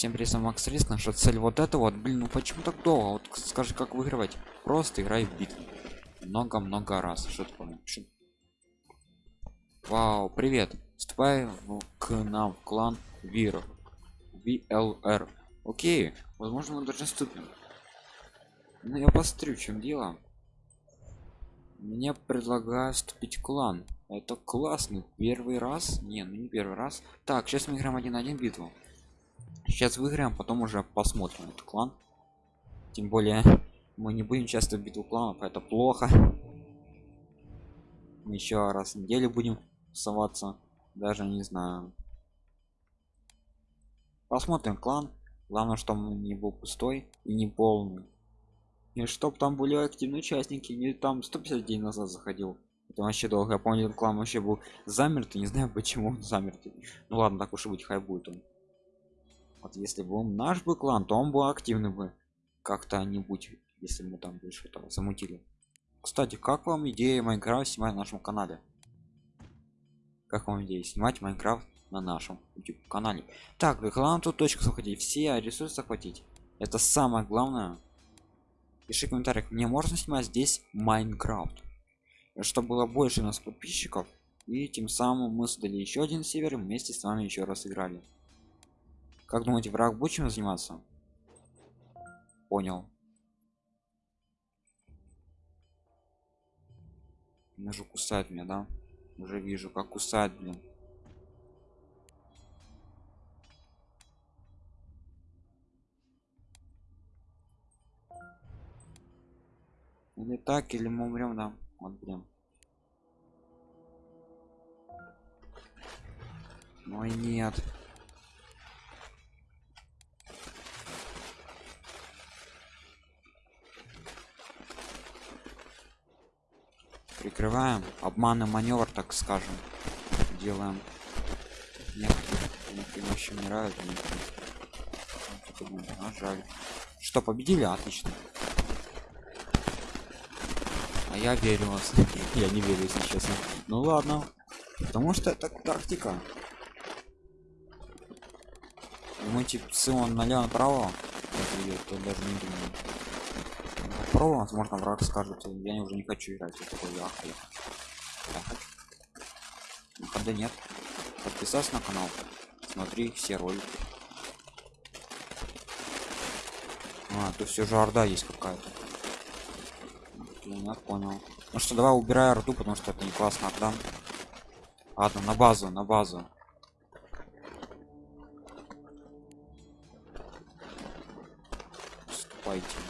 Всем привет, Макс Риск. Наша цель вот это вот. Блин, ну почему так долго? Вот скажи, как выигрывать. Просто играй в битву. Много-много раз. Что такое? Что? Вау, привет. Вступай в, к нам в клан Вир. VLR. Окей, возможно мы даже вступим. Ну я посмотрю, в чем дело. Мне предлагают вступить в клан. Это классный. Первый раз? Не, ну не первый раз. Так, сейчас мы играем один на один битву сейчас выиграем потом уже посмотрим этот клан. Тем более мы не будем часто в битву кланов это плохо. Мы еще раз в неделю будем соваться даже не знаю. Посмотрим клан. Главное что он не был пустой и не полный. И чтоб там были активные участники не там 150 дней назад заходил. Это вообще долго. Я помню клан вообще был замертвый не знаю почему он замертвый ну ладно так уж и быть хай будет он вот если бы он наш бы клан то он был активный бы как-то нибудь если мы там больше этого замутили. Кстати как вам идея Minecraft снимать на нашем канале? Как вам идея снимать Minecraft на нашем YouTube канале так главное тут точку захватить все ресурсы захватить. Это самое главное. Пиши в комментариях мне можно снимать здесь Minecraft? Чтобы было больше у нас подписчиков. И тем самым мы создали еще один сервер вместе с вами еще раз играли как думаете, враг будет заниматься? Понял. Он уже кусает меня, да? Уже вижу, как кусает, блин. Или так, или мы умрем, да? Вот, блин. Ой, нет. Прикрываем обманный маневр так скажем делаем. Некоторые еще умирают а, жаль что победили? Отлично. А я верю вас. Я не верю если честно. Ну ладно. Потому что это тактика. Мы типа он налево направо то даже не думаю попробуем возможно враг скажет я уже не хочу играть я такой я. Выхода нет. Подписаться на канал. Смотри все ролики. А тут все же орда есть какая-то. Я понял. Ну что давай убирай орду потому что это не классно орда. Ладно на базу на базу. Вступайте.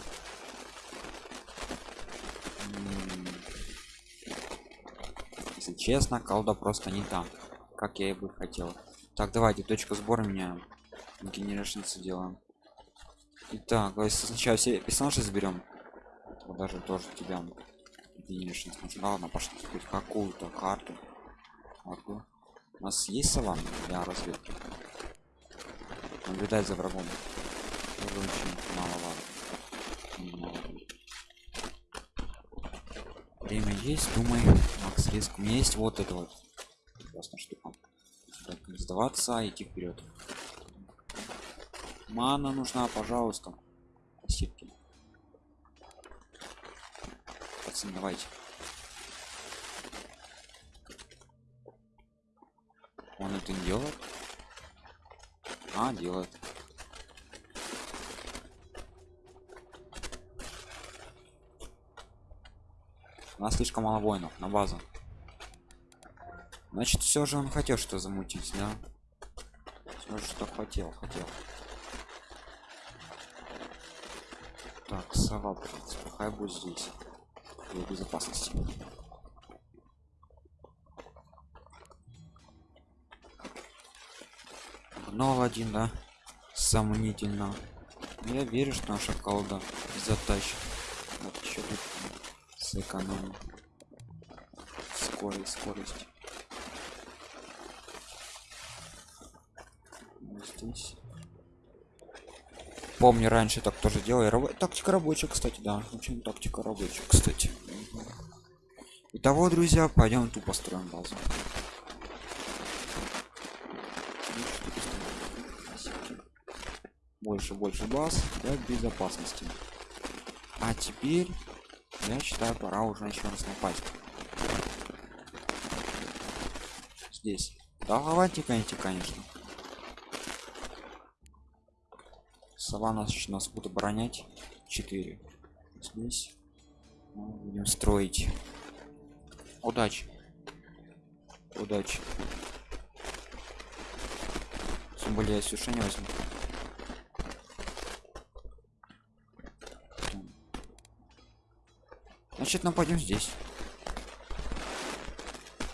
Честно колда просто не там как я и бы хотел. Так давайте точка сбора меняем генерашнцы делаем. Итак, сначала все персонажи заберем. Вот даже тоже тебя ладно пошли хоть какую-то карту. Могу. у нас есть сова для разведки? Наблюдать за врагом. Очень мало, мало. Время есть думай макс риск у меня есть вот это вот. Прекрасная штука так, сдаваться идти вперед мана нужна пожалуйста. Спасибо. Пацаны давайте. Он это не делает? А делает у нас слишком мало воинов на базу значит все же он хотел что замутить да все же что хотел хотел так сова пускай будет здесь для безопасности Нол один, да? Сомнительно. Я верю, что наша колда затащит. Вот еще тут сэкономим скорость скорость. Здесь. Помню раньше так тоже делали Раб... тактика рабочая кстати да. Очень тактика рабочая кстати. Итого, друзья, пойдем тупо строим базу. больше больше баз для безопасности. А теперь я считаю пора уже еще раз напасть. Здесь. Да давайте конечно конечно. Сова нас нас будет оборонять. 4 здесь. Мы будем строить. Удачи. Удачи. Тем более я сушение возьму значит нападем здесь.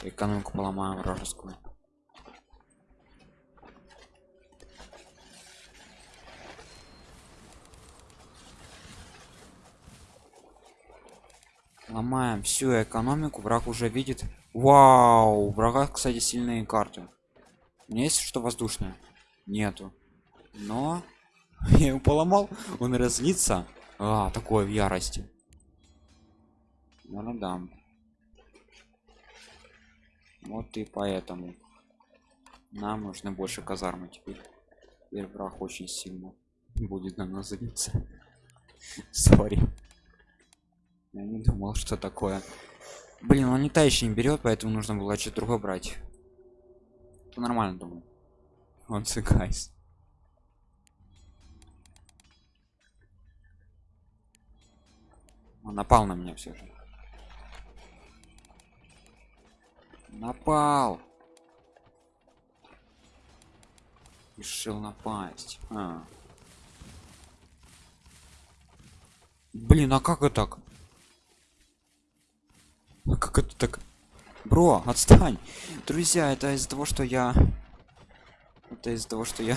Экономику поломаем вражескую. Ломаем всю экономику враг уже видит. Вау врага кстати сильные карты. У меня есть что воздушное? Нету. Но я его поломал он разлится а такое в ярости ну дам вот и поэтому нам нужно больше казармы теперь. Теперь враг очень сильно будет на нас злиться. Сори. Я не думал что такое. Блин он не та еще не берет поэтому нужно было что-то другое брать. Это нормально думаю. Он цикайс он напал на меня все же напал. Решил напасть. А. блин а как это так? А как это так? Бро отстань. Друзья это из-за того что я это из-за того что я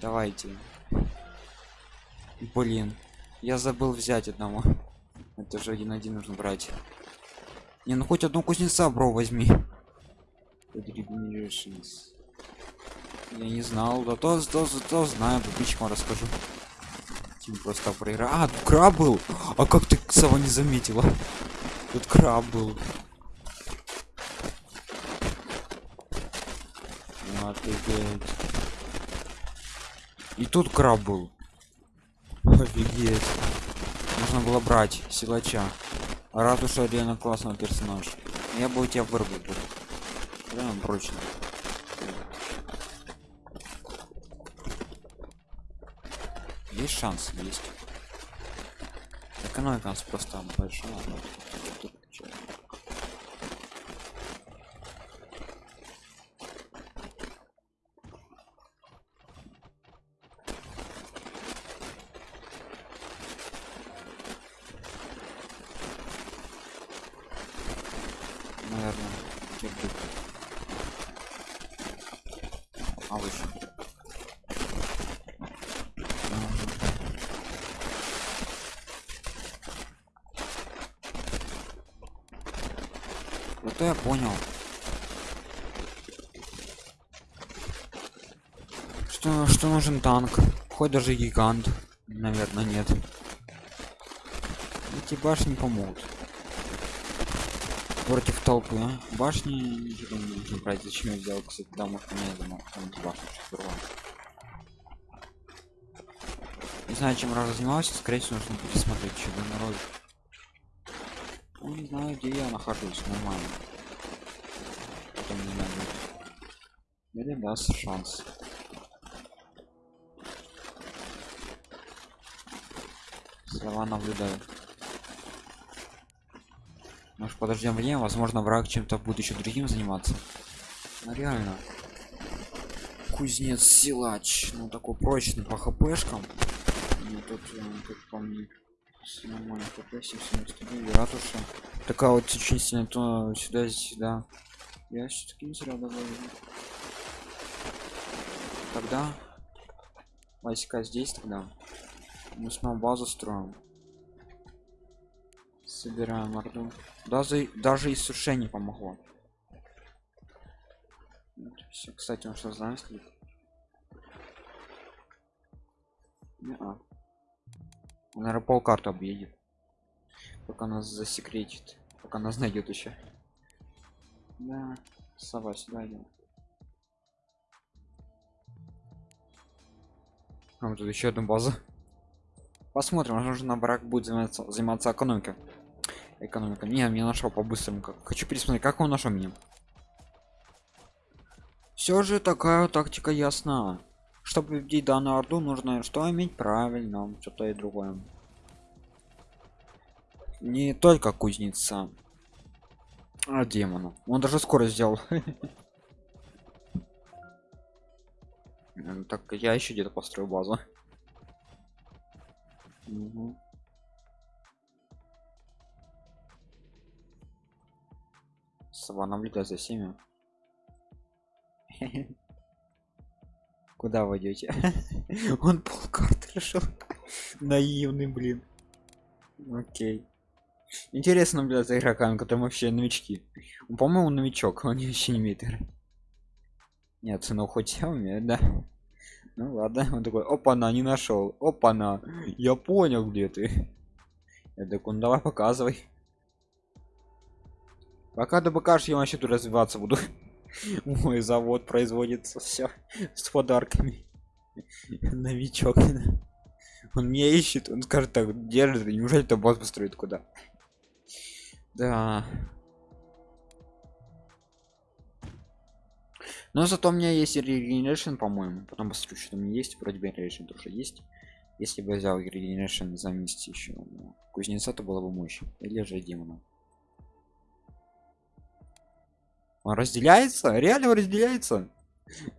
давайте. Блин я забыл взять одного. Это же один один нужно брать не ну хоть одну кузнеца бро возьми я не знал да то то, то, знаю подписчикам расскажу Тим просто проиграл а тут краб был а как ты сова не заметила тут краб был Офигеть. И тут краб был. Офигеть. Можно было брать силача. Ратуша реально классного персонажа. Я бы у тебя вырвал бы. Прям прочно. Есть шанс, есть. Экономика у нас просто большая. наверное кирпик. а выше вот я понял? Что что нужен танк? Хоть даже гигант наверное нет. Эти башни помогут. Против толпы а? башни не нужно брать. Зачем я взял кстати да может мне думал башню не знаю чем раз занимался скорее всего нужно пересмотреть что на ролик ну, не знаю где я нахожусь нормально потом не надо или даст шанс. Слова наблюдаю. Может подождем время? Возможно враг чем-то будет еще другим заниматься. Ну, реально. Кузнец силач. Ну такой прочный по хпшкам. Ну, тут э, как по мне нормально хп 799 ратуша. Такая вот очень сильно то сюда сюда. Я все-таки не зря добавил тогда войска здесь тогда мы снова базу строим. Собираем орду. Даже даже иссушение помогло. Вот, все кстати он что знаешь не -а. он пол объедет. Пока нас засекретит. Пока нас найдет еще да сова сюда идем А тут еще одну базу. Посмотрим, возможно, на брак будет заниматься, заниматься экономикой. Экономика. Не, мне нашел по-быстрому. Хочу пересмотреть, как он нашел меня. Все же такая тактика ясна. Чтобы победить данную орду, нужно что иметь правильно, что-то и другое. Не только кузница, а демона. Он даже скорость сделал. Так, я еще где-то построю базу. Угу. Сова наблюдай за всеми. Куда вы идете? Он полкарты решил. Наивный, блин. Окей. Интересно наблюдать за игроками, которые вообще новички. По-моему, новичок, он вообще не умеет играть. Нет, ну хоть я умею, да. Ну ладно, он такой, опа, на, не нашел. Опа, на, я понял, где ты. Я такой, ну давай показывай. Пока ты покажешь, я вообще тут развиваться буду. Мой завод производится все с подарками. Новичок. Он меня ищет, он скажет так, держит, неужели то босс построит куда? Да. Но зато у меня есть regeneration, по-моему. Потом посмотрю, что меня есть. Вроде бы regeneration тоже есть. Если бы взял regeneration за месяц еще. Кузнеца, то было бы мощь. Или же демона. Он разделяется? Реально разделяется?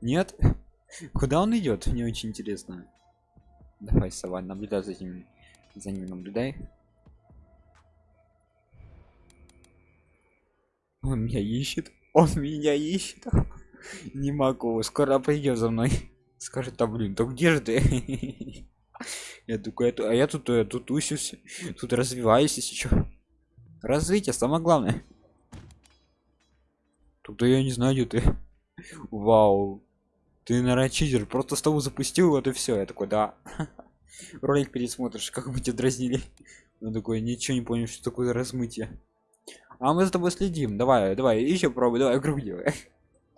Нет? Куда он идет? Мне очень интересно. Давай, сова, наблюдай за ним. За ним наблюдай. Он меня ищет. Он меня ищет. Не могу. Скоро придет за мной. Скажет, а блин, то где же ты? Я такой, а я тут, я тут усюсь, тут развиваюсь, если что. Развитие, самое главное. Тут я не знаю, где ты. Вау. Ты, наверное, чизер. Просто с тобой запустил, вот и все. Я такой, да. Ролик пересмотришь, как мы тебя дразнили. Он такой, ничего не понял, что такое размытие. А мы за тобой следим. Давай, давай, еще пробуй, давай, круг делай.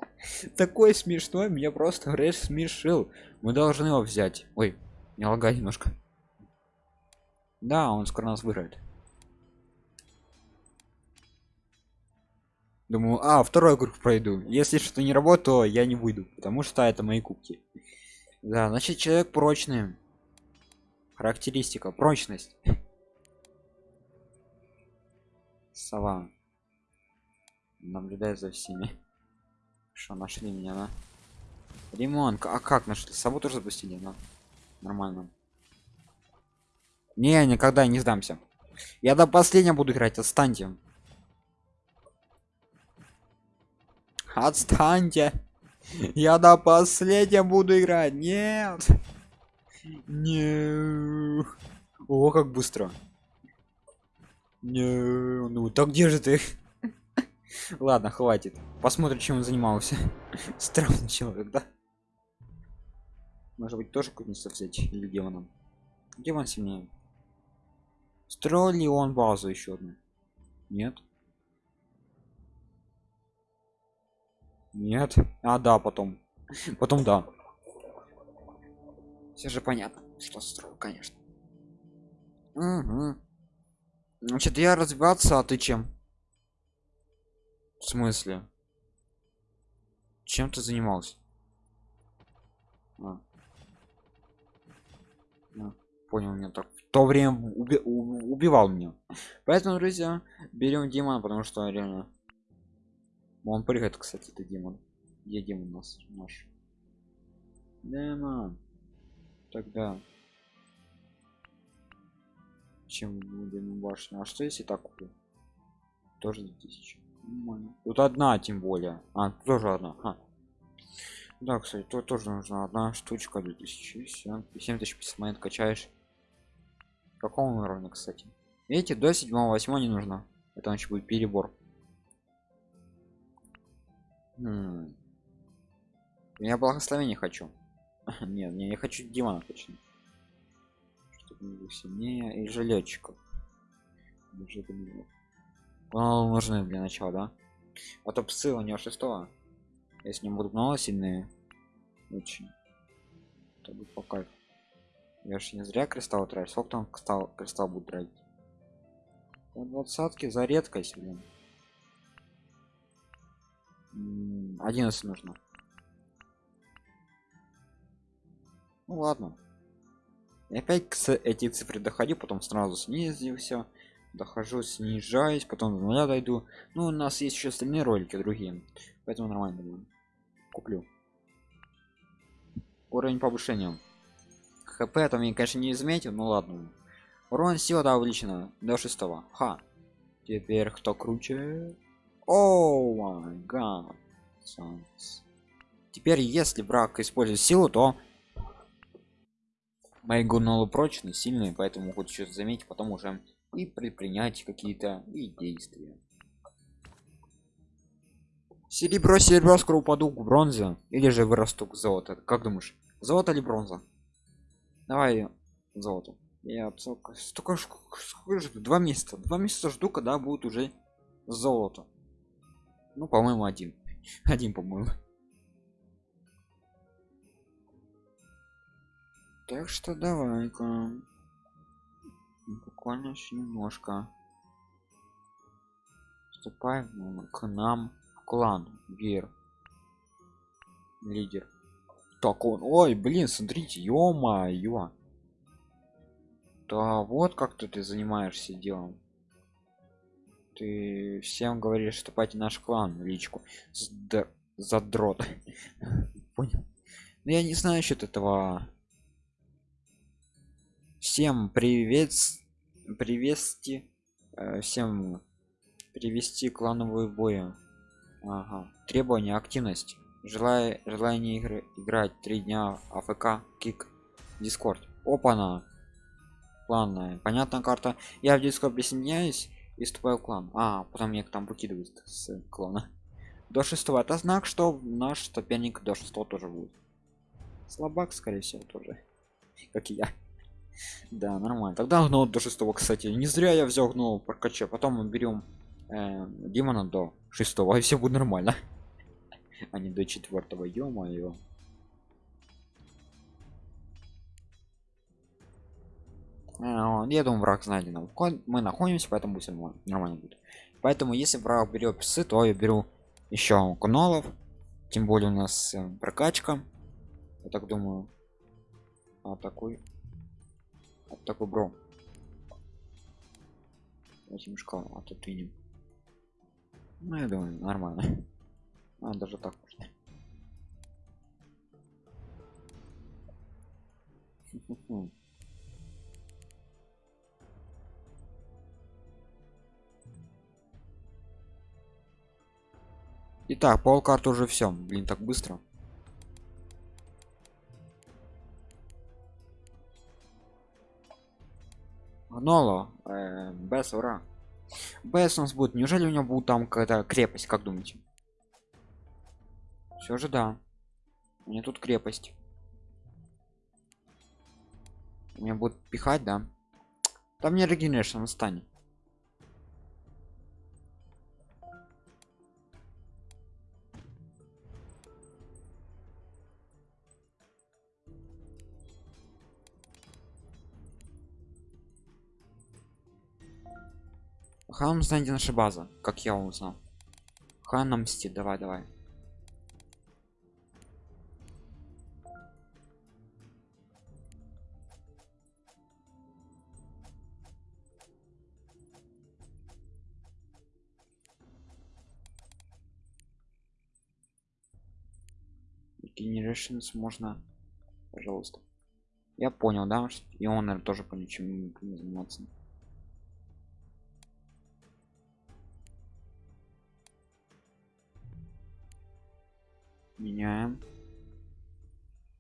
Такой смешной, меня просто Рэш смешил. Мы должны его взять. Ой, не лагай немножко. Да, он скоро нас выиграет. Думаю, а, второй круг пройду. Если что не работает, то я не выйду, потому что это мои кубки. Да, значит, человек прочный. Характеристика, прочность. Сова. Наблюдает за всеми. Что, нашли меня, да? Ремонт. А как нашли? Сову тоже запустили, да? Нормально. Не, никогда не сдамся. Я до последнего буду играть, отстаньте. Отстаньте. Я до последнего буду играть. Нет. Не. О, как быстро. Не. Ну, так где же ты? Ладно, хватит. Посмотрим, чем он занимался. Странный человек, да? Может быть, тоже кузнеца взять или демоном? Демон сильнее. Строил ли он базу еще одну? Нет. Нет. А, да, потом. Потом да. Все же понятно, что строил, конечно. Угу. Значит, я развиваться, а ты чем? В смысле? Чем ты занимался? А. А, понял меня так. В то время уби убивал меня. Поэтому, друзья, берем демона, потому что реально он прыгает, кстати, это демон. Где демон у нас наш? Демон. Тогда. Чем будем башню? А что если так куплю? Тоже 2000. Тут одна, тем более. А, тоже одна. Ха. Да, кстати, тут тоже нужна одна штучка 2000. 7050 монет качаешь. Какому уровня, кстати? Видите, до 7-8 не нужно. Это значит будет перебор. Хм. Я благословение хочу. Нет, не, я хочу демона точно. Чтобы был сильнее и жилетчиков. Нужны для начала, да? А то псы у него шестого. Если не будут много сильные, очень. То будет по кайфу. Я ж не зря кристалл трачу. Сколько там кристалл, кристалл будет тратить? Двадцатки за редкость, блин. 11 нужно. Ну ладно. И опять к эти цифры доходи, потом сразу снизился. Дохожу, снижаюсь, потом до нуля дойду. Ну, у нас есть еще остальные ролики другие. Поэтому нормально будет. Куплю. Уровень повышения. ХП там я, конечно, не изметил, ну ладно. Урон сила, да, увеличена до шестого. Ха. Теперь кто круче? О май. Теперь, если враг использует силу, то мои гунолы прочные, сильные, поэтому могут что-то заметить, потом уже и предпринять какие-то и действия. Серебро, серебро, скоро упаду к бронзе. Или же вырасту к золото. Как думаешь, золото или бронза? Давай золото. Я столько, столько два месяца. Два месяца жду, когда будет уже золото. Ну, по-моему, один. Один, по-моему. Так что давай-ка. Буквально еще немножко. Вступай к нам в клан. Гер. Лидер. Так он. Ой, блин, смотрите, ё-моё. Да вот как ты, ты занимаешься делом. Ты всем говоришь, вступайте в наш клан личку. Сд... Задрот. Понял. Но я не знаю насчет этого всем привет привести э, всем привести клановые бои. Ага. требования активность. Желая желание игры играть три дня афк кик дискорд опа на кланная понятная карта. Я в дискорд присоединяюсь и вступаю в клан. А потом мне там выкидывают с клана. До шестого. Это знак что наш соперник до шестого тоже будет. Слабак скорее всего тоже. Как и я да нормально. Тогда гнул до шестого кстати. Не зря я взял гнул прокача потом мы берем э, демона до шестого и все будет нормально. А не до четвертого ё-моё. А, я думаю враг найден мы находимся поэтому все нормально. Будет. Поэтому если враг берет псы то я беру еще кунолов тем более у нас э, прокачка. Я так думаю а такой вот такой бро этим шкалам а тут видим ну я думаю нормально а даже так можно Итак, пол карты уже все. Блин, так быстро. Гноло, э, Бес, ура. Бес у нас будет. Неужели у него будет там какая-то крепость, как думаете? Все же да. У меня тут крепость. У меня будет пихать, да? Там не регенерация станет. Хам знаете наша база, как я узнал. Хан нам давай, давай. Generations можно, пожалуйста. Я понял, да, и он наверное, тоже по ничему не заниматься. Меняем.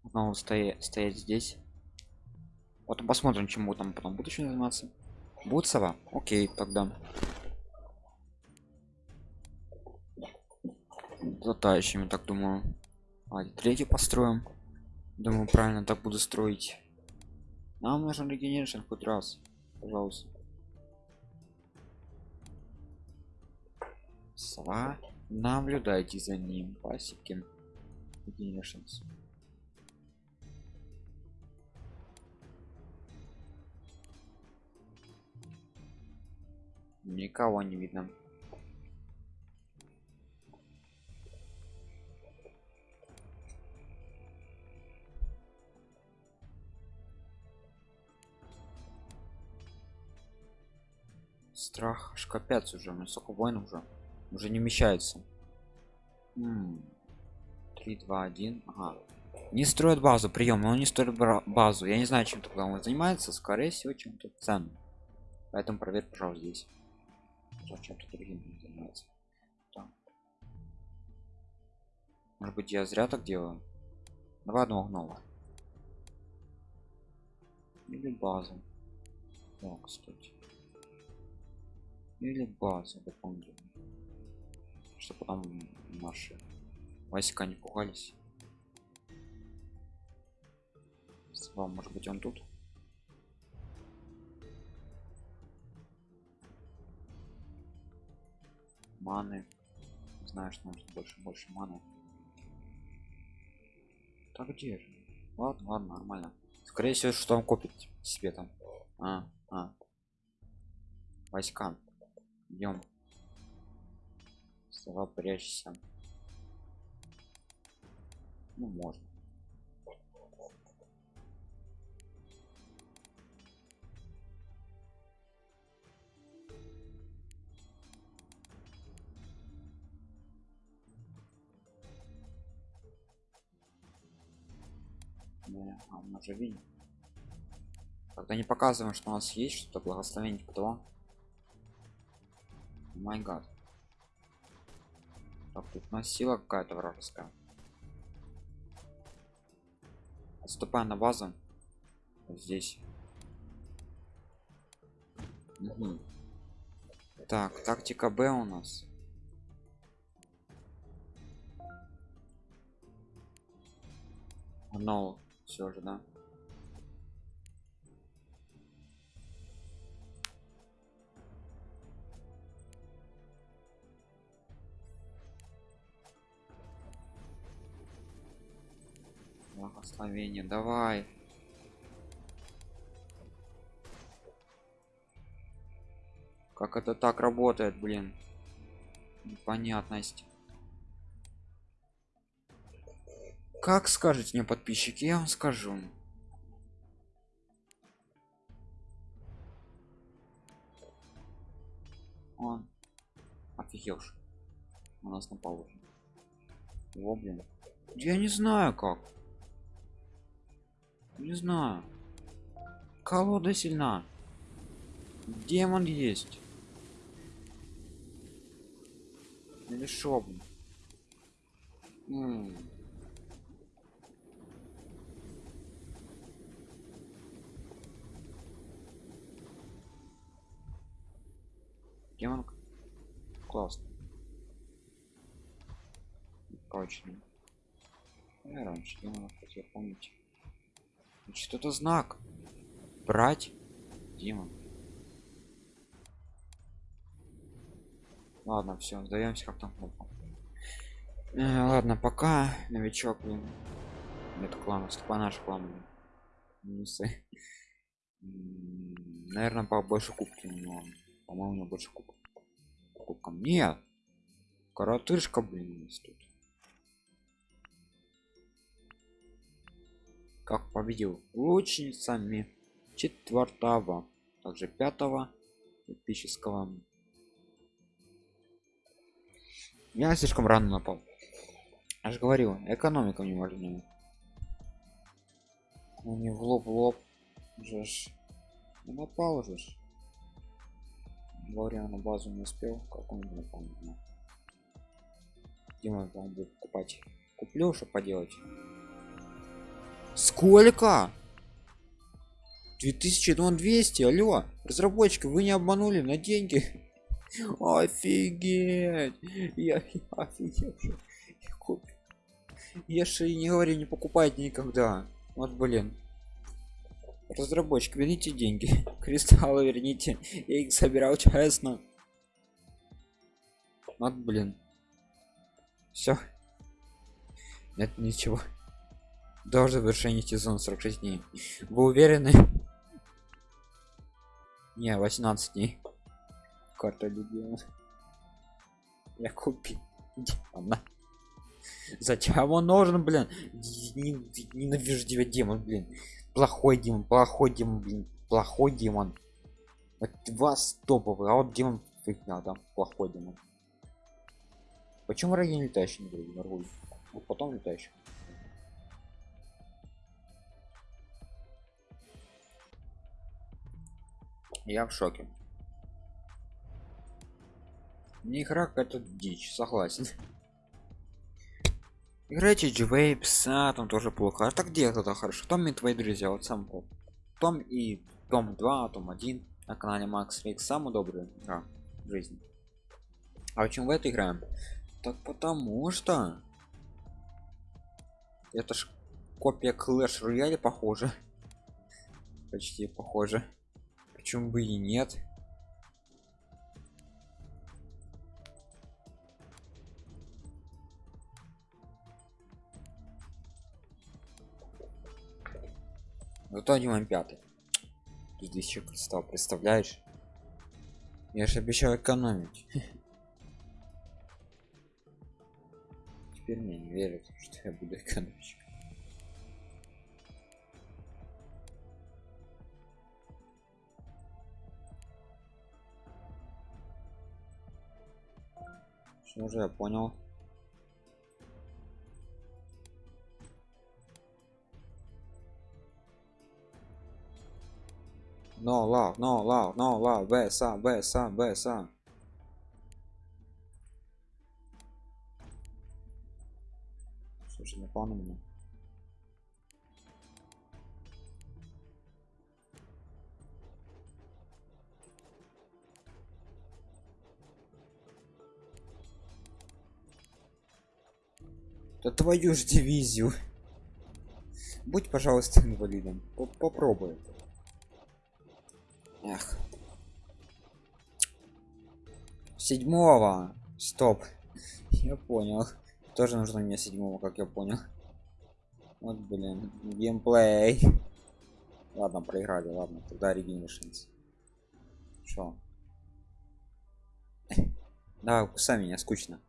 Снова стоять стоять здесь. Вот посмотрим чему там потом буду еще заниматься. Будет сова окей тогда. Затающими так думаю. А, третий построим. Думаю правильно так буду строить. Нам нужен регенерация хоть раз. Пожалуйста. Сова. Наблюдайте за ним пасеки generations никого не видно. Страх аж капец уже у меня столько войн уже уже не вмещается. М -м три два один. Ага. не строят базу прием но не строит базу. Я не знаю чем тогда он занимается. Скорее всего чем-то ценным. Поэтому проверь пожалуйста здесь. Чем-то другим занимается так. может быть я зря так делаю? Давай одного гнома. Или базу. О, кстати. Или базу дополнительно. Чтобы потом наши войска не пугались? Вам может быть он тут? Маны. Знаешь нужно больше больше маны. Так где же? Ладно ладно нормально. Скорее всего что он копит себе там. А, а. войска. Идем. Слова прячься ну можно. А он уже видит когда не показываем что у нас есть что-то благословение кто май гад. Так тут у нас сила какая-то вражеская отступаем на базу. Здесь. Угу. так тактика б у нас. Но все же да благословение. Давай. Как это так работает блин? Непонятность. Как скажете мне подписчики я вам скажу. Он офигел у нас напал уже его блин. Я не знаю как не знаю. Колода сильна? Демон есть? Или шо демон классно. Точно. Я раньше демонов хотел помнить что-то знак. Брать Дима ладно все сдаемся как там э, ладно пока новичок блин. Нет клана ступа наш клан минусы наверное по больше кубки но по-моему больше кубок кубкам нет! Коротышка блин тут как победил лучницами четвертого также пятого эпического. Я слишком рано напал. Же говорил экономика не важнее ну не в лоб лоб же ж. Напал уже ж. Говоря на базу не успел как он не помню Дима там будет покупать куплю что поделать Сколько? 2200, алло, разработчики, вы не обманули на деньги. Офигеть! Я, я офигел. Я же не говорю, не покупайте никогда. Вот блин. Разработчик, верните деньги. Кристаллы верните. Я их собирал честно. Вот блин. Все. Нет ничего до завершения сезона 46 дней. Вы уверены? Не 18 дней. Карта любимая я купил. Она зачем? Он нужен блин. Ненавижу тебя демон блин. Плохой демон плохой демон блин. Плохой демон. От вас а вот демон фигня да плохой демон. Почему ради не летающий не говорю потом летающий я в шоке. Не игра какая-то дичь согласен. Играйте джвейпс а там тоже плохо. А так где это хорошо. Там и твои друзья вот сам том и том 2 том 1 на канале макс рик самый добрый игра в жизни. А почему в это играем так потому что это ж копия клэш рояля похоже. Почти похоже почему бы и нет? Зато один пятый. Здесь еще кристалл представляешь? Я же обещал экономить. Теперь мне не верят что я буду экономить что же я понял. No love no love no love беса беса беса слушай не понял да твою ж дивизию будь пожалуйста инвалидом попробуй Эх. Седьмого. Стоп. Я понял. Тоже нужно мне седьмого, как я понял. Вот, блин. Геймплей. Ладно, проиграли, ладно. Тогда регенершенс. Шо? Да, кусай меня, скучно.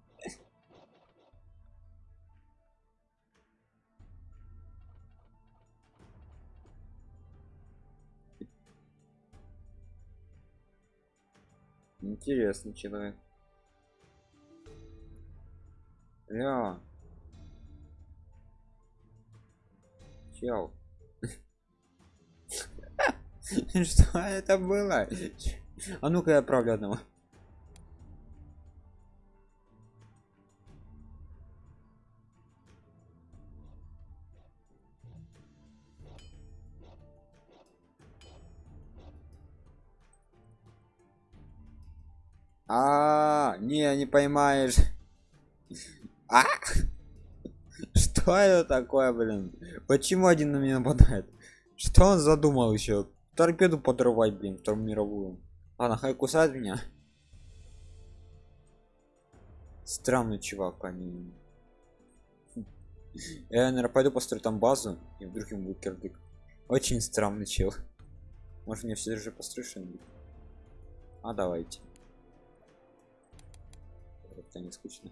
Интересный человек. Ля. Чел. Что это было? А ну-ка я отправлю одного. А, не, не поймаешь. А? Что это такое, блин? Почему один на меня нападает? Что он задумал еще? Торпеду подрывать, блин, вторую мировую. Ладно, хай кусает меня. Странный чувак, они. Я, наверное, пойду построю там базу, и вдруг ему будет кирдык. Очень странный чел. Может мне все же построю что-нибудь? А давайте как-то не скучно.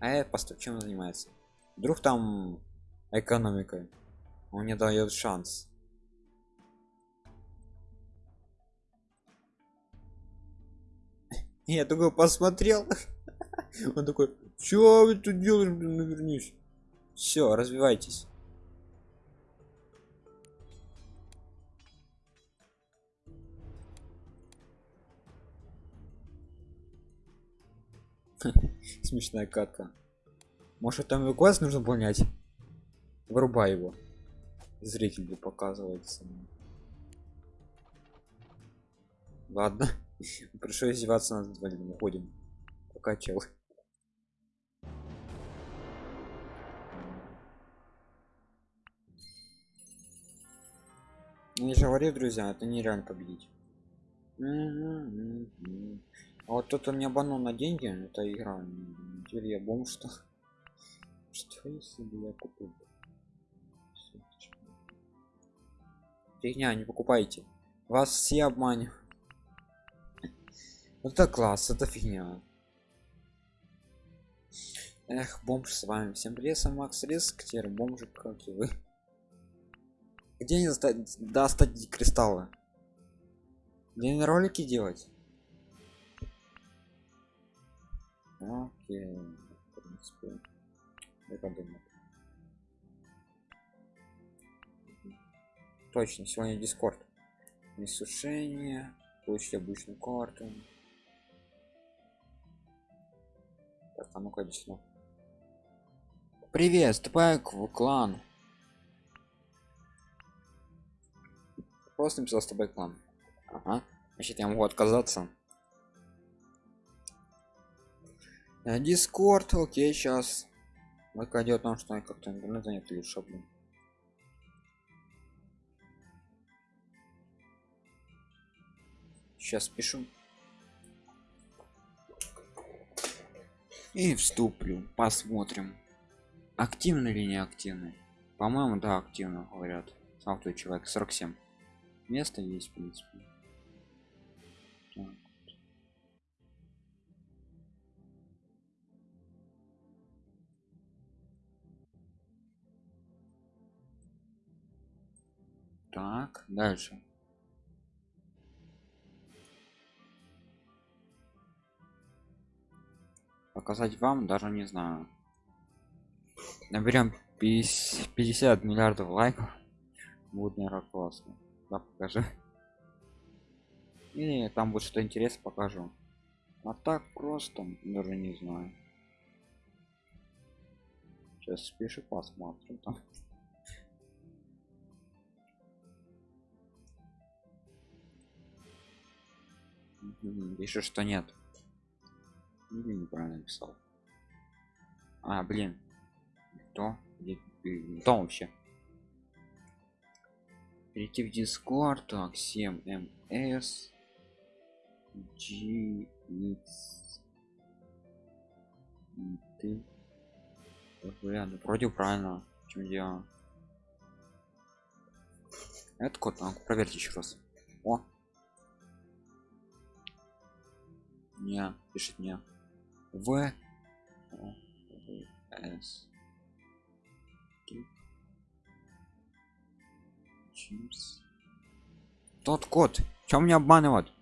А я просто чем занимается? Вдруг там экономикой он мне дает шанс. Я такой посмотрел. Он такой что вы тут делаешь блин навернись все развивайтесь смешная катка. Может там глаз нужно понять? Вырубай его. Зрителю показывается. Ладно. Пришлось издеваться над двоим уходим. Пока чел ну, я же говорю друзья это нереально победить а вот кто-то мне банул на деньги это игра. Теперь я бомж что что если бы я купил? Фигня не покупайте. Вас все обманю. Это класс это фигня. Эх бомж с вами. Всем привет сам макс риск теперь бомжик как и вы. Где не достать кристаллы? Где ролики делать окей в принципе я подумаю точно сегодня дискорд. Несушение получить обычную карту. Так а ну-ка сюда. Привет вступай в клан. Просто написал с тобой клан ага. Значит я могу отказаться дискорд окей сейчас только идет о том что как-то интернет нет лучше блин. Сейчас пишу. И вступлю. Посмотрим. Активный или не активный по моему да активно говорят. Сам человек 47 место есть в принципе так. Дальше. Показать вам даже не знаю. Наберем 50 миллиардов лайков. Будет наверное классно. Да покажи. И там будет что интересно покажу. А так просто даже не знаю. Сейчас спешу посмотрим там пишет что нет. Или неправильно написал. А блин. То то вообще? Перейти в дискорд так 7 ms g x. Ты? Ну, вроде правильно. Чем я это код проверьте еще раз. О не пишет не в с. Тот код. Чем мне обманывать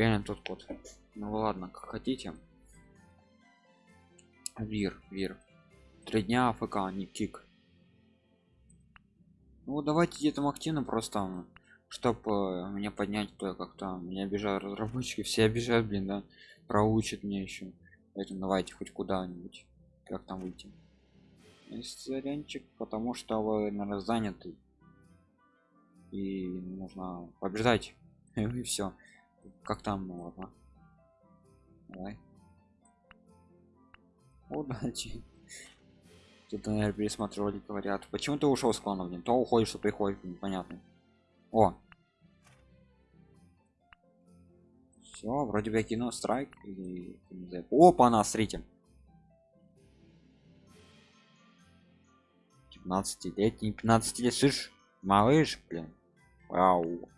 реально тот код. Ну ладно как хотите. Вир вир. Три дня афк не кик ну давайте где-то активно просто чтобы э, меня поднять то как-то меня обижают разработчики все обижают блин да проучат мне еще поэтому давайте хоть куда-нибудь как там выйти. Сорянчик потому что вы наверное заняты. И нужно побеждать. И все как там ну, ладно. Давай. Удачи тут наверное пересматривали говорят. Почему ты ушел с клана блин? То уходишь что приходит непонятно. О! Все вроде бы кино страйк или опа на смотрите. 15-летний 15 лет слышь малыш блин. Вау.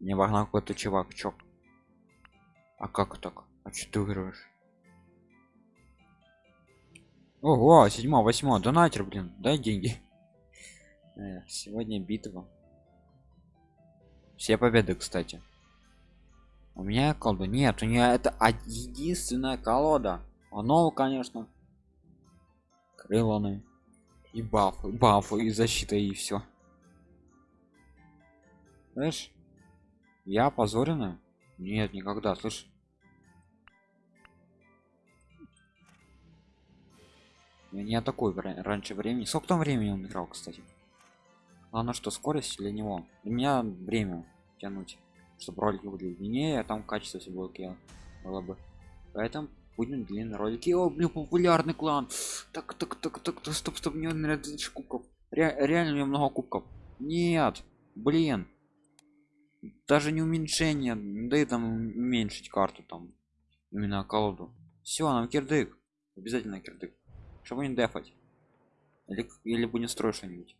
Мне вогнал какой-то чувак чё а как так? А что ты выигрываешь ого седьмого восьмого донатер блин дай деньги. Эх, сегодня битва. Все победы кстати. У меня колода нет у нее это единственная колода. Оно конечно крыланы и бафы бафы и защита и все знаешь я позорена нет никогда слышь не такой раньше времени. Сколько там времени он играл кстати? Главное что скорость для него. Для меня время тянуть чтобы ролики были длиннее а там качество все было было бы. Поэтому будем длинные ролики. О блин популярный клан! Так так так так, так стоп стоп мне наверное тысяч кубков. Ре реально у меня много кубков. Нет блин. Даже не уменьшение да и там уменьшить карту там. Именно колоду. Все нам кирдык. Обязательно кирдык чтобы не дефать или, или будем строить что-нибудь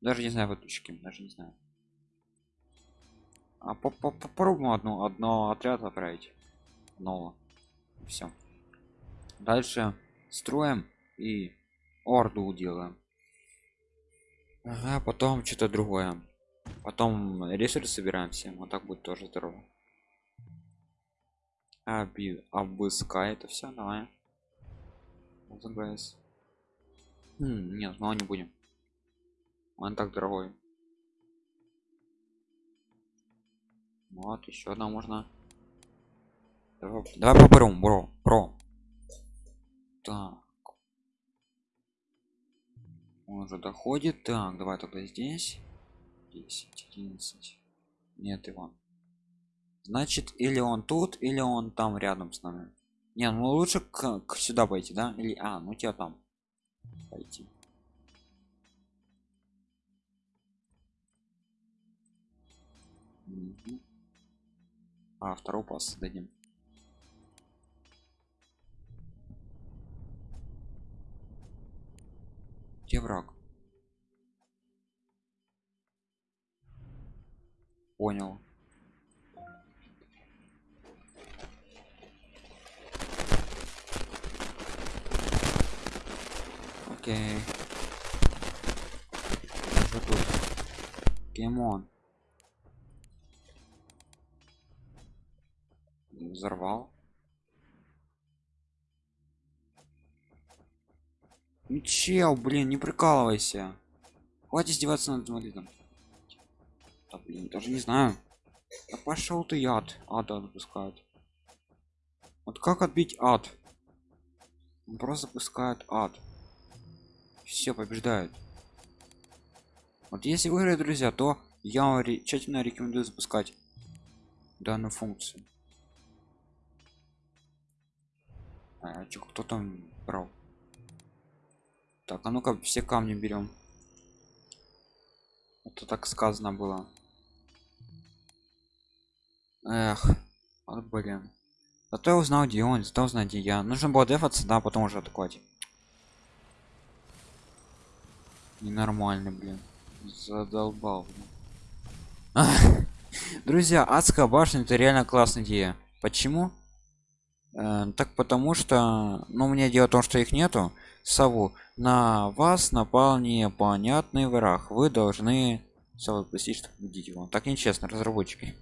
Даже не знаю, вот точки, даже не знаю. А по -по попробуем одну, одно отряд отправить. Нового. Все. Дальше строим и орду делаем. Ага, потом что-то другое. Потом ресурсы собираем все. Вот так будет тоже здорово. Оби обыскай это все, давай. Заграйс. Хм, нет, ну не будем. Он так дорогой. Вот, еще одна можно. Давай, давай попробуем, бро, бро. Так. Он уже доходит. Так, давай тогда здесь. 10, 11. Нет, Иван. Значит, или он тут, или он там рядом с нами. Не, ну лучше к, к сюда пойти, да? Или а, ну тебя там пойти. Угу. А, второй пас дадим. Где враг? Понял. Окей. Что тут? Кемон. Взорвал. Ну чел, блин, не прикалывайся. Хватит издеваться над инвалидом. Да блин, даже не знаю. Да пошел ты яд. Ада запускают. Вот как отбить ад? Он просто запускает ад все побеждают. Вот если выиграть друзья то я вам тщательно рекомендую запускать данную функцию. А, чё, кто там брал? Так а ну-ка все камни берем это так сказано было. Эх вот блин. Зато я узнал где он зато узнал где я. Нужно было дефаться да потом уже атаковать ненормальный блин. Задолбал друзья адская башня это реально классная идея. Почему? Э, так потому что ну мне дело в том что их нету. Сову на вас напал непонятный враг. Вы должны сову простить чтобы победить его. Так нечестно разработчики.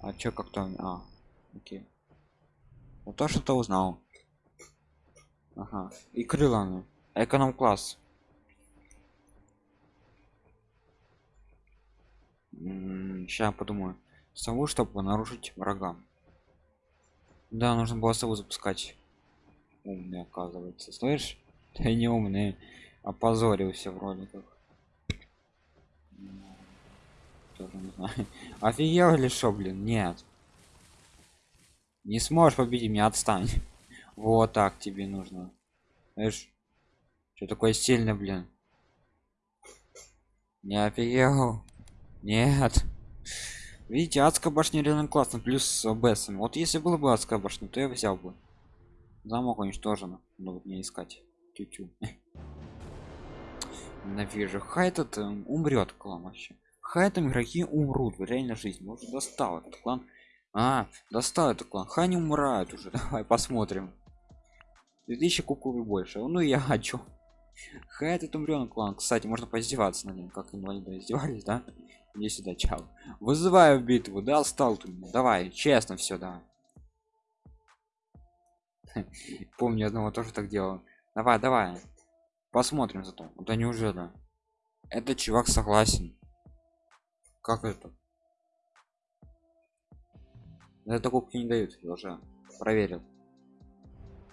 А чё как-то а окей. Вот то что-то узнал Ага. И крыланы. Эконом класс. Сейчас подумаю. Сову, чтобы нарушить врага. Да, нужно было сову запускать. Умный, оказывается. Слышь? Ты не умный. Опозорился в роликах. Тоже не знаю. Офигел или что, блин? Нет. Не сможешь победить меня, отстань. Вот так тебе нужно. Знаешь, что такое сильно, блин? Не офигел? Нет. Видите, адская башня реально классно, плюс с БСом. Вот если было бы адская башня, то я взял бы. Замок уничтожен. Надо вот не искать. Тю-тю. Хай этот э, умрет клан вообще. Хай там игроки умрут в реальной жизни. Может достал этот клан. А, достал этот клан. Хай не умирает уже. Давай посмотрим. 2000 кубков больше. Ну я хочу. Хай этот умрен клан кстати можно поиздеваться на нем как инвалиды издевались да? Иди сюда чал вызываю битву да стал ты давай честно все да. Помню одного тоже так делал. Давай давай. Посмотрим зато. Да. Неужели этот чувак согласен. Как это? Это кубки не дают я уже проверил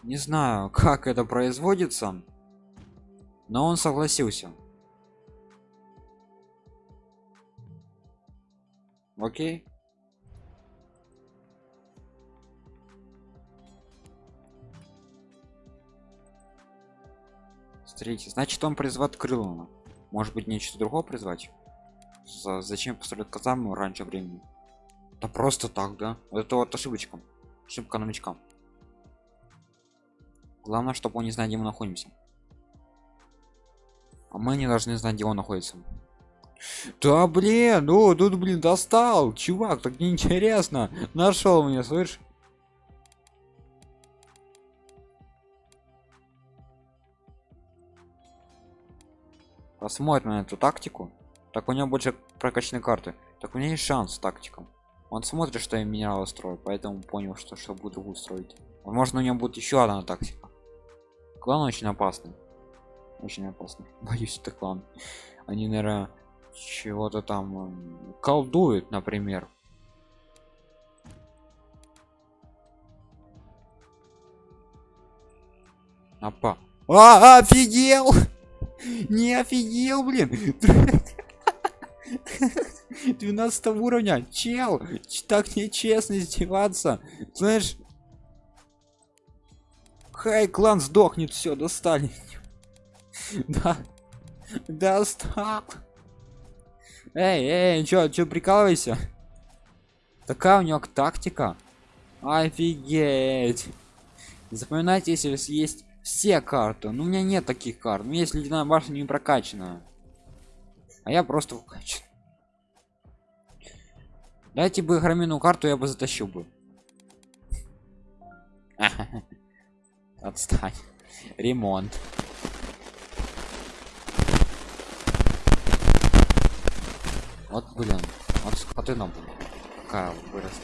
не знаю как это производится но он согласился. Окей? Смотрите значит он призвать крылана может быть нечто другое призвать? За, зачем поставлять казарму раньше времени? Да просто так да? Это вот ошибочка. Ошибка новичкам главное чтобы он не знает где мы находимся А мы не должны знать, где он находится. Да блин, ну тут блин достал, чувак, так неинтересно. Нашел меня, слышь? Посмотрим на эту тактику. Так у него больше прокачанной карты. Так у меня есть шанс с тактиком. Он смотрит, что я минералы строю, поэтому понял, что что буду другую строить. Возможно, у него будет еще одна тактика. Клан очень опасный. Очень опасный. Боюсь, это клан. Они, наверное, чего-то там э, колдуют, например. Апа. А, офигел! Не офигел, блин! 12 уровня чел так нечестно издеваться знаешь хай клан сдохнет все достали. Да. Достал эй эй чё чё прикалывайся? Такая у него тактика. Офигеть. Запоминайте если есть все карты. Ну у меня нет таких карт. Ну если ледяная башня не прокачана а я просто вкачан дайте бы громину карту я бы затащил бы отстань. Ремонт. Вот блин вот скотына блин какая выросла.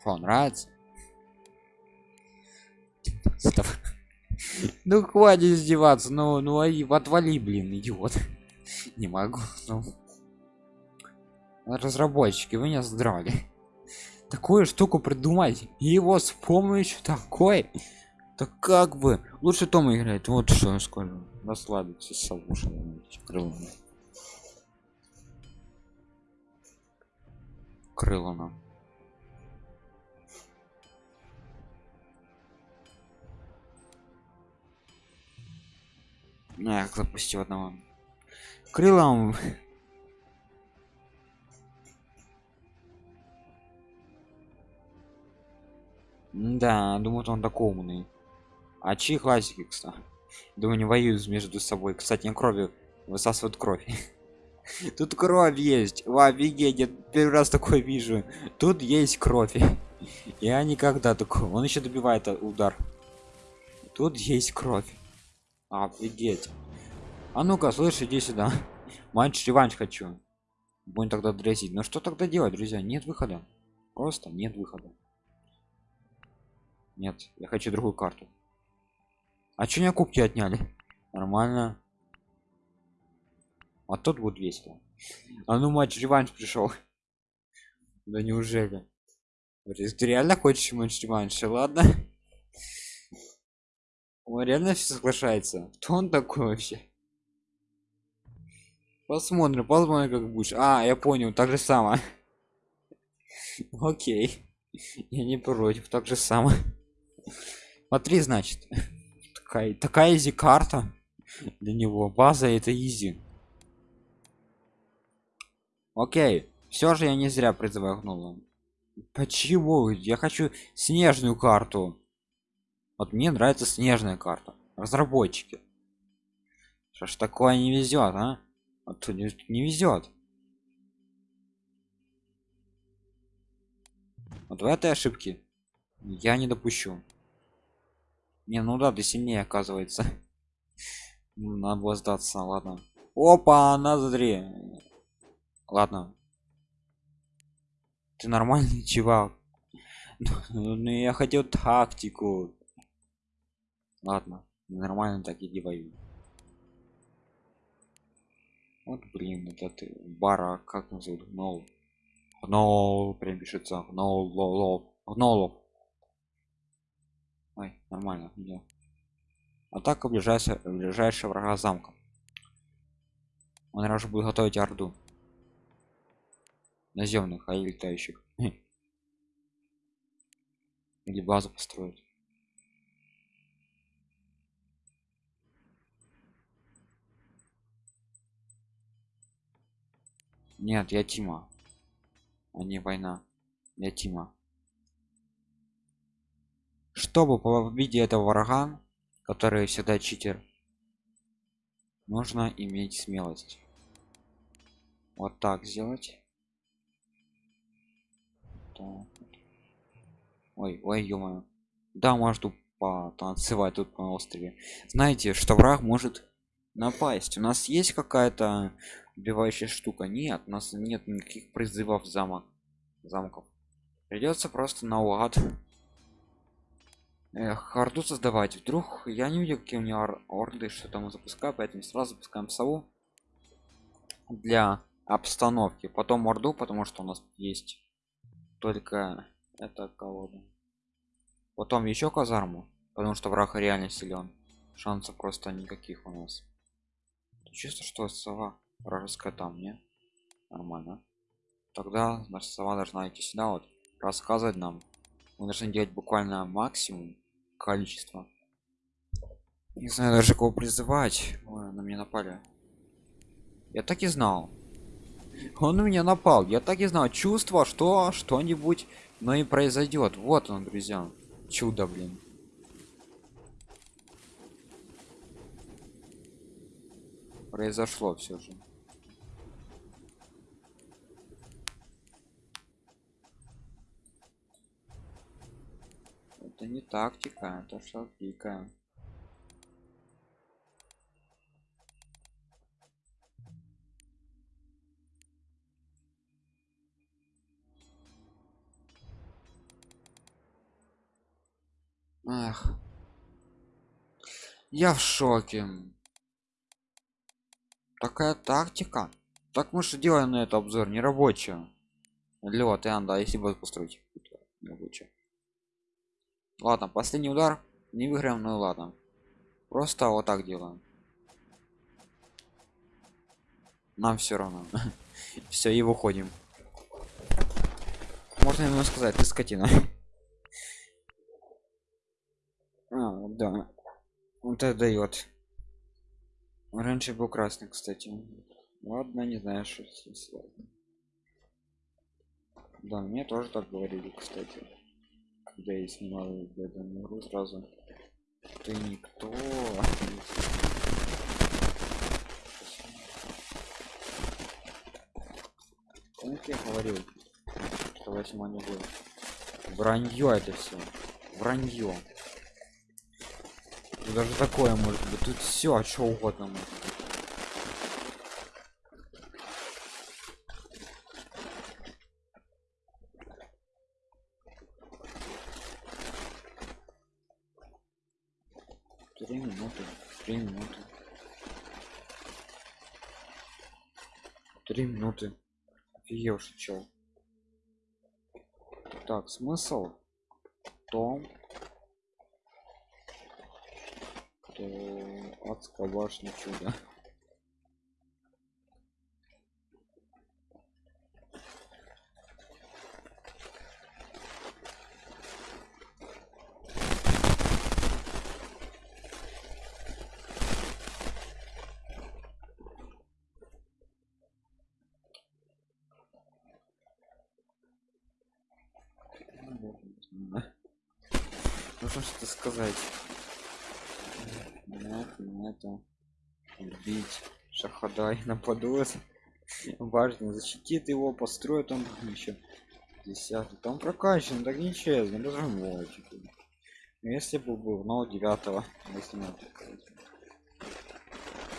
Фу, нравится? Ну хватит издеваться ну ну отвали блин идиот. Не могу ну. Разработчики вы не здрали такую штуку придумать его с помощью такой так как бы лучше Тома играет вот что я скажу расслабиться с крылами крылана Не, запустил одного. Крылом. Да, думаю, он такой умный. А чьи классики, кстати? Думаю, не воюют между собой. Кстати, не крови высасывают кровь. Тут кровь есть. Ва, офигеть, первый раз такой вижу. Тут есть кровь. Я никогда такого. Он еще добивает удар. Тут есть кровь. Офигеть. А ну-ка, слышь, иди сюда. Матч реванш хочу. Будем тогда дресить. Но что тогда делать, друзья? Нет выхода. Просто нет выхода. Нет, я хочу другую карту. А что меня кубки отняли? Нормально. А тут будет весело. А ну матч реванш пришел. Да неужели? Ты реально хочешь матч реванш? Ладно. Он реально все соглашается. Кто он такой вообще? Посмотрим, посмотрим, как будешь. А, я понял, так же самое. Окей. Я не против, так же самое. Смотри, значит. Такая, такая изи карта для него. База это изи. Окей. Все же я не зря призываю гнула. Почему? Я хочу снежную карту. Вот мне нравится снежная карта. Разработчики. Что ж такое не везет, а? Вот не, не везет. Вот в этой ошибки я не допущу. Не, ну да, ты сильнее оказывается. Надо было сдаться, ладно. Опа, назри. Ладно. Ты нормальный чувак. Ну я хотел тактику. Ладно, нормально так иди воюй. Вот блин, этот бара, как он зовут? Гнол. Гнол, прям пишется. Гнол, лол, гнолов. Ой, нормально, не. Атака ближайшая, ближайшего врага замка. Он наверное, будет готовить орду. Наземных, а летающих. Или базу построить. Нет, я Тима. А не война. Я Тима. Чтобы победить этого врага который всегда читер нужно иметь смелость. Вот так сделать. Так. ой ой ё да может потанцевать тут на острове. Знаете что враг может напасть? У нас есть какая-то убивающая штука? Нет у нас нет никаких призывов замок замков. Придется просто наугад Эх, орду создавать. Вдруг я не видел какие у меня ор орды что там запускаю поэтому сразу запускаем сову для обстановки. Потом орду потому что у нас есть только это колода. Потом еще казарму потому что враг реально силен. Шансов просто никаких у нас. Чисто что сова вражеская там не? Нормально. Тогда наша сова должна идти сюда вот рассказывать нам. Мы должны делать буквально максимум количество. Не знаю даже кого призывать. Ой, на меня напали. Я так и знал. Он на меня напал. Я так и знал. Чувство что что-нибудь но и произойдет. Вот он друзья. Чудо блин. Произошло все же это не тактика это что пика Ах. Я в шоке. Такая тактика. Так мы что делаем на это обзор не рабочая. Лед, и анда, если будет построить рабочая. Ладно, последний удар. Не выиграем, ну ладно. Просто вот так делаем. Нам все равно. все, и выходим. Можно ему сказать, ты скотина. а, да. Он это дает. Раньше был красный, кстати. Ладно, не знаю, что здесь Да, мне тоже так говорили, кстати когда я снимал данную игру сразу. Ты никто. Помните, я говорил что восьма не будет. Вранье это все вранье. Даже такое может быть. Тут все а что угодно может быть три минуты три минуты три минуты. Офигевший чел. Так смысл том что адская башня чудо нужно что сказать нет это убить шахадай нападут важно защитит его построит он еще десятый там прокачан так нечестно разработчик если бы был но девятого если нет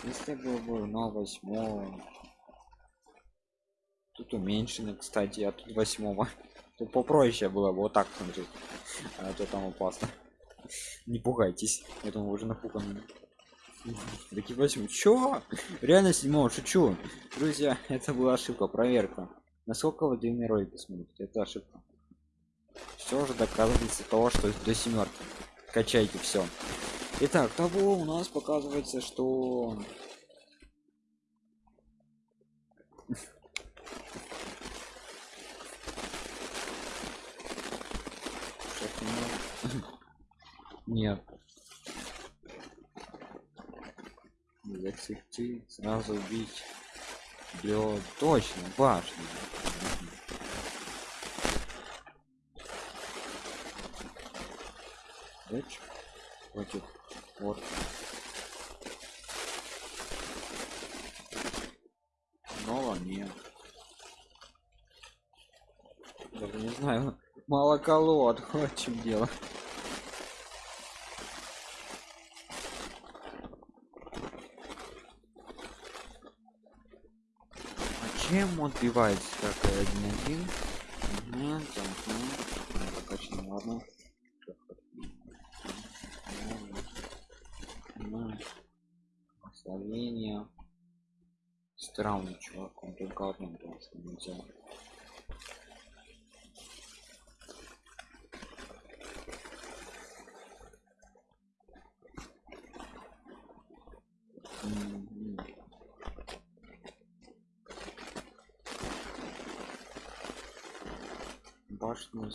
если бы был но восьмого тут уменьшенный кстати тут восьмого Тут попроще было бы вот так смотреть. А то там опасно. Не пугайтесь. Я думаю, уже напуганы. Такие восьмой. Чё? Реально седьмого, шучу. Друзья, это была ошибка, проверка. Насколько вы длинный ролик смотрите? Это ошибка. Все же доказывается того, что до семерки. Качайте все. Итак, того у нас показывается, что Нет. Засекти, сразу убить. Бьет точно, башня. Летчик против вот Нова нет. Даже не знаю. Мало колод, вот чем дело. Чем он отбивается как один один? Там, прокачано, ладно. Словения. Странный чувак, он только одном просто нельзя.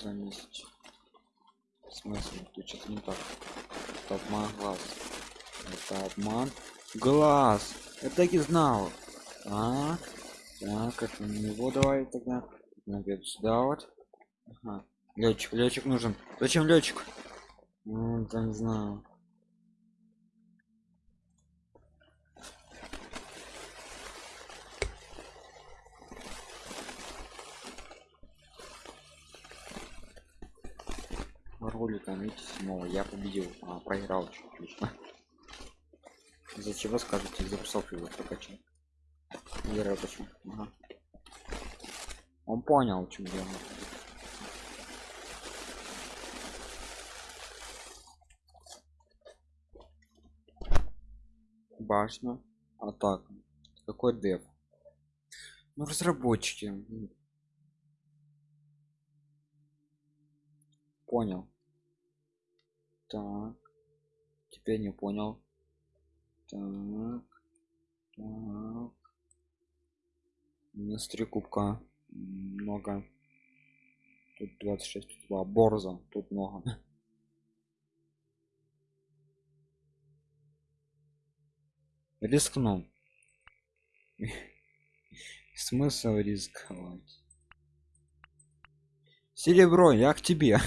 Башню замесить. В смысле? Тут что-то не так. Это обман глаз. Это обман глаз. Я так и знал. А, так, это на него давай тогда. Наверное, сюда вот. Ага. Летчик, летчик нужен. Зачем летчик? Ну, там не знаю. Видите снова я победил а, проиграл чуть отлично из-за чего скажете из-за псов его прокачал? Вера почему ага. он понял в чем дело. Башня атака. Какой дев ну разработчики. Понял так. Теперь не понял. Так. Так. У нас кубка. Много. Тут 26 тут два. Борза. Тут много. Рискну. Смысл рисковать? Серебро я к тебе.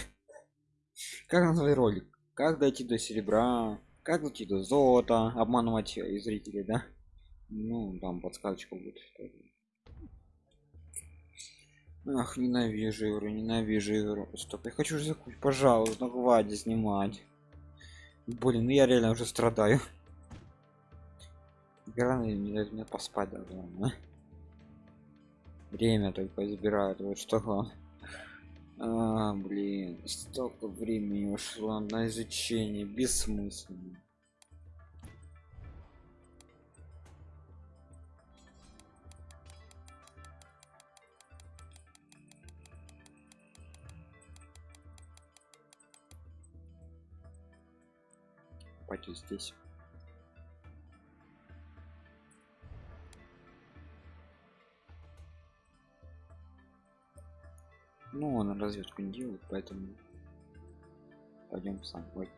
Как назвать ролик как дойти до серебра? Как дойти до золота? Обманывать э, зрителей да? Ну там подсказочка будет. Ах ненавижу игру ненавижу игру. Стоп я хочу же закончить пожалуйста ну хватит снимать. Блин ну я реально уже страдаю. Игра не дает мне поспать даже нормально. время только забирают вот что главное а, блин, столько времени ушло на изучение, бессмысленно. Пойти здесь. Ну, он разведку не делает, поэтому пойдем сам. Ой.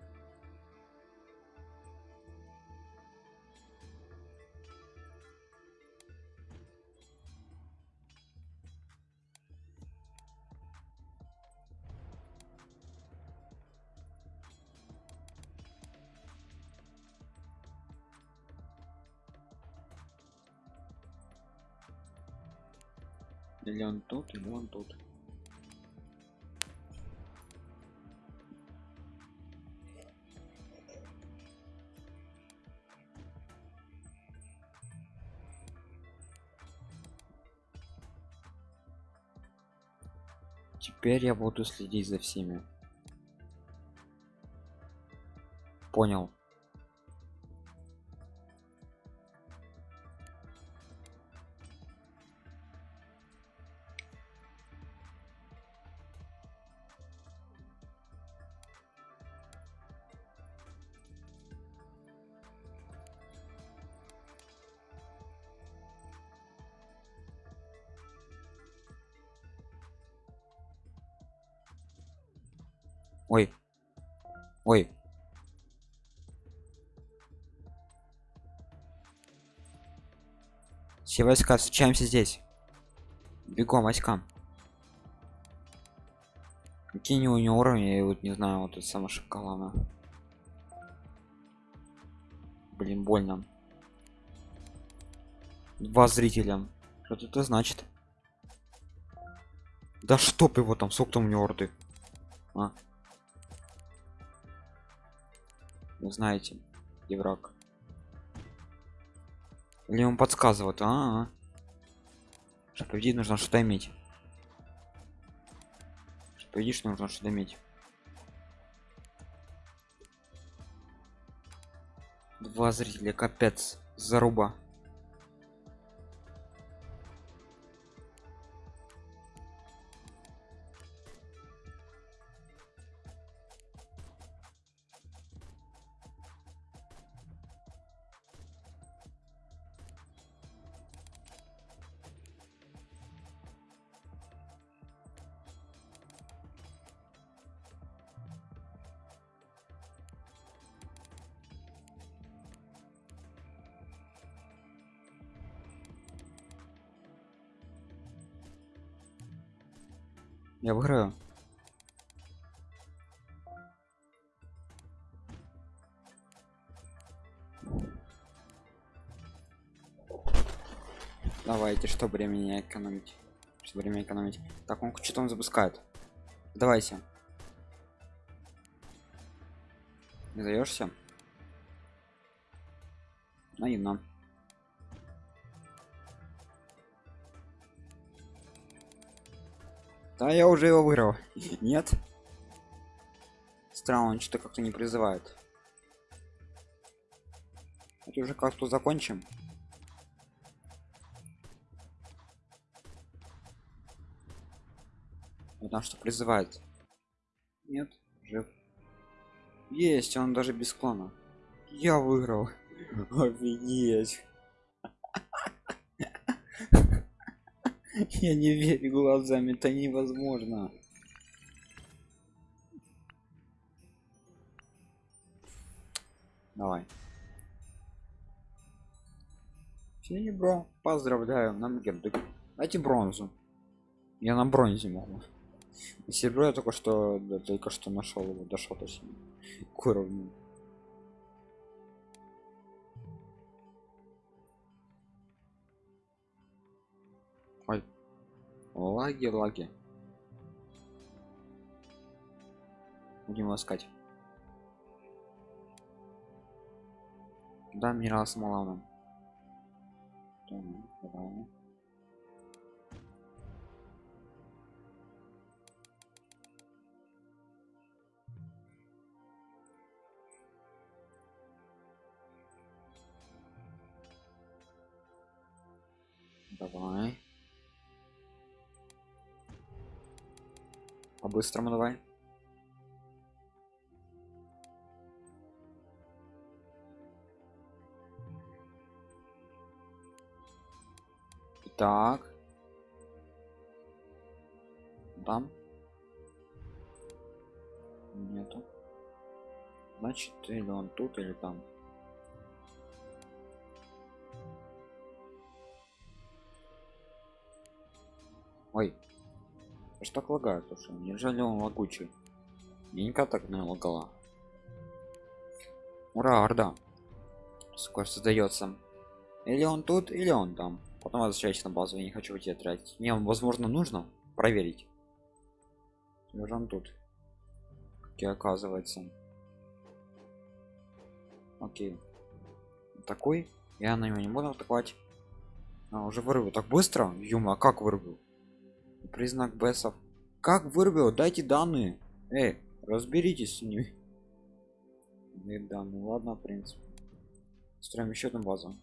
Или он тут, или он тут. Теперь я буду следить за всеми. Понял. войска, встречаемся здесь. Бегом, войскам. Какие у него уровни, я вот не знаю, вот это самое шоколана. Блин, больно. Два зрителям. Что это значит? Да чтоб его там, сколько там у него орды? А. Вы знаете, и враг или он подсказывает а, -а, -а. чтобы победить нужно что-то иметь. Чтобы победить нужно что-то иметь. Два зрителя капец заруба Я выиграю. Давайте, что времени экономить? Что время экономить? Так, он что-то он запускает. Давайте. Не даешься? Наивно. Да, я уже его выиграл. Нет? Странно, он что-то как-то не призывает. Это уже как-то закончим. Потому что призывает. Нет, жив. Есть, он даже без клана. Я выиграл. Офигеть. Я не верю глазами, это невозможно. Давай. Серебро. Поздравляю, нам гердык. Дайте бронзу. Я на бронзе могу. Серебро я только что да, только что нашел его, дошел точнее к уровню. Лаги, лаги. Будем искать. Да, минерал нам. Давай. Давай. По-быстрому давай. Так. Там. Нету. Значит, или он тут, или там. Ой. Что так лагает, слушай? Неужели он лагучий? Ненька так не лагала. Ура, орда. Скоро создается. Или он тут, или он там. Потом возвращайся на базу, я не хочу тебя тратить. Не, возможно, нужно проверить. Или он тут. Как и оказывается. Окей. Такой. Я на него не буду атаковать. А, уже вырву. Так быстро? Юма, а как вырву? Признак бесов. Как вырвел дайте данные. Эй разберитесь с ними. Нет данные. Ладно в принципе. Строим еще одну базу.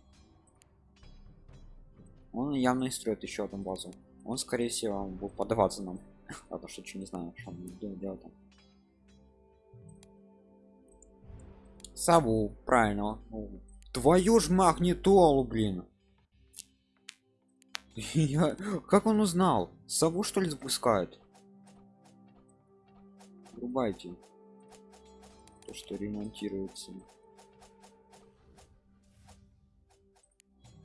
Он явно строит еще одну базу. Он скорее всего будет подаваться нам. Потому что что не знаю что он делать там. Сову. Правильно. Твою ж магнитолу блин Я... Как он узнал? Сову что ли запускают? Врубайте. То, что ремонтируется.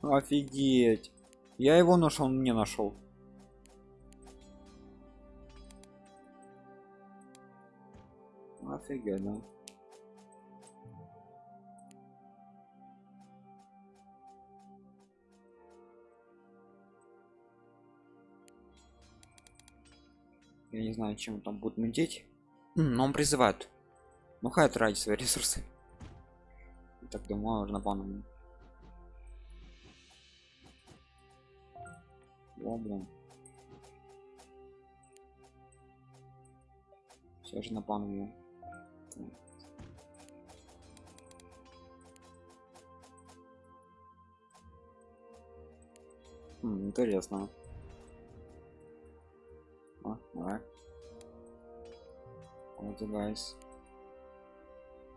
Офигеть. Я его нашел, он не нашел. Офигенно. Я не знаю, чем там будет мутить. Но он призывает. Ну хай тратить свои ресурсы. Так думаю, уже напомню. О, блин. Все же напомню. М, интересно. Давай. Вот guys.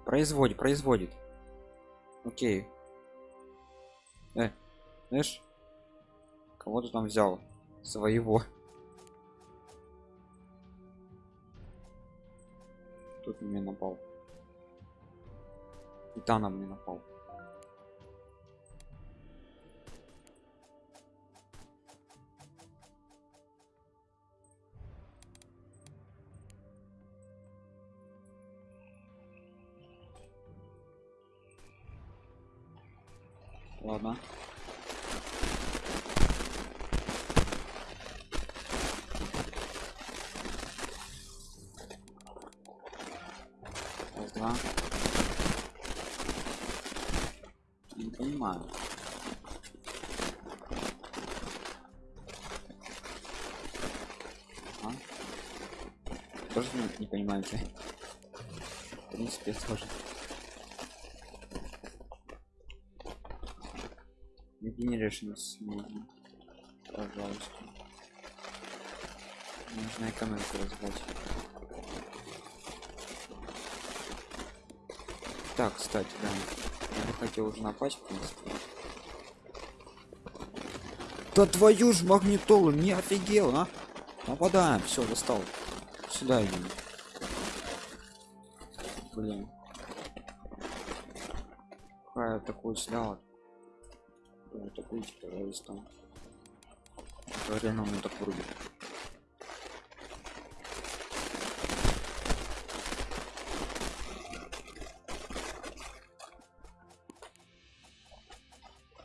Производит, производит. Окей. Э, знаешь, кого ты там взял? Своего. Тут меня напал. И та на мне напал. Ладно. Раз, два. Не понимаю. А? Тоже не, не понимаете? В принципе, тоже. Regenerations можно. Пожалуйста. Нужно экономику развивать. Так, кстати, да. Я хотел уже напасть, в принципе. Да твою ж магнитолу, не офигел, а? Нападаем, все, достал. Сюда идем. Блин. Какая такую сляла. Такой террористом. Реально он так врубит.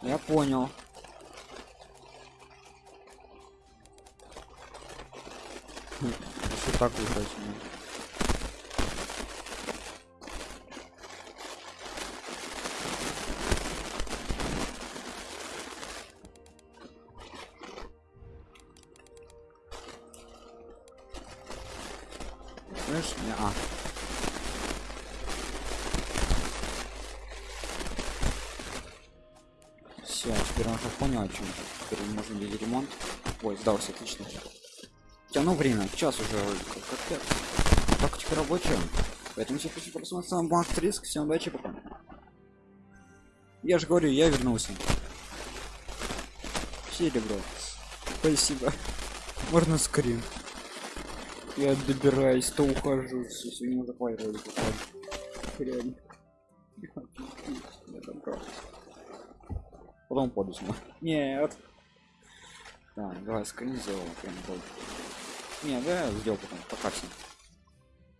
Я понял. Что так выходит? Ой, сдался, отлично. Тяну время, час уже как капец. Тактика рабочая. Поэтому все хочу просмотреться на банк риск. Всем удачи, пока. Я же говорю, я вернулся. Серебро. Спасибо. Можно скрин. Я добираюсь, то ухожу. Все, сегодня захватывали. Реально. Я добрался. Потом поду сама. Нет. Давай скрин. Прям Не, да, сделал потом. Пока всем.